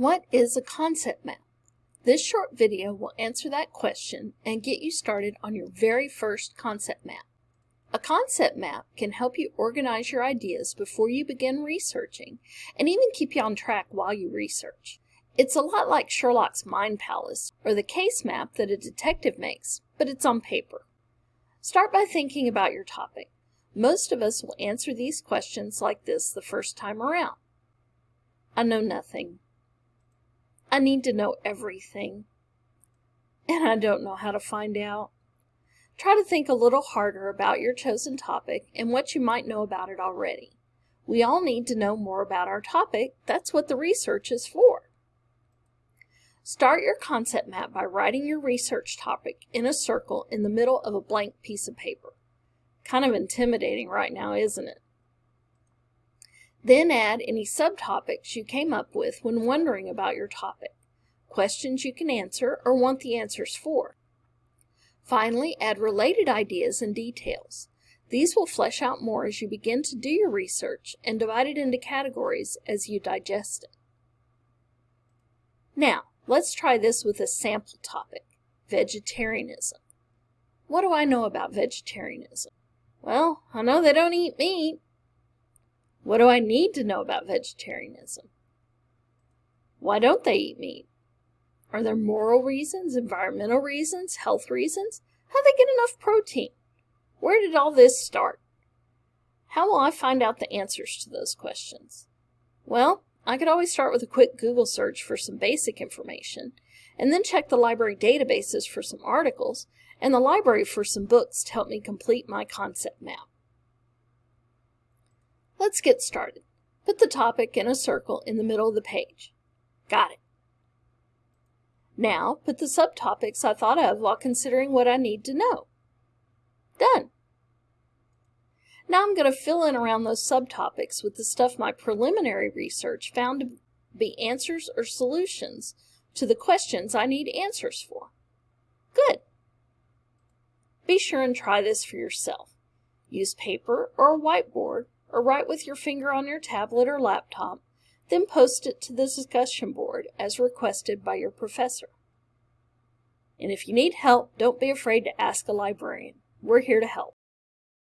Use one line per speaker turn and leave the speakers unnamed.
What is a concept map? This short video will answer that question and get you started on your very first concept map. A concept map can help you organize your ideas before you begin researching and even keep you on track while you research. It's a lot like Sherlock's Mind Palace or the case map that a detective makes, but it's on paper. Start by thinking about your topic. Most of us will answer these questions like this the first time around. I know nothing. I need to know everything. And I don't know how to find out. Try to think a little harder about your chosen topic and what you might know about it already. We all need to know more about our topic. That's what the research is for. Start your concept map by writing your research topic in a circle in the middle of a blank piece of paper. Kind of intimidating right now, isn't it? Then add any subtopics you came up with when wondering about your topic, questions you can answer or want the answers for. Finally, add related ideas and details. These will flesh out more as you begin to do your research and divide it into categories as you digest it. Now, let's try this with a sample topic, vegetarianism. What do I know about vegetarianism? Well, I know they don't eat meat, what do I need to know about vegetarianism? Why don't they eat meat? Are there moral reasons, environmental reasons, health reasons? How do they get enough protein? Where did all this start? How will I find out the answers to those questions? Well, I could always start with a quick Google search for some basic information, and then check the library databases for some articles, and the library for some books to help me complete my concept map. Let's get started. Put the topic in a circle in the middle of the page. Got it. Now, put the subtopics I thought of while considering what I need to know. Done. Now I'm going to fill in around those subtopics with the stuff my preliminary research found to be answers or solutions to the questions I need answers for. Good. Be sure and try this for yourself. Use paper or a whiteboard or write with your finger on your tablet or laptop, then post it to the discussion board as requested by your professor. And if you need help, don't be afraid to ask a librarian. We're here to help.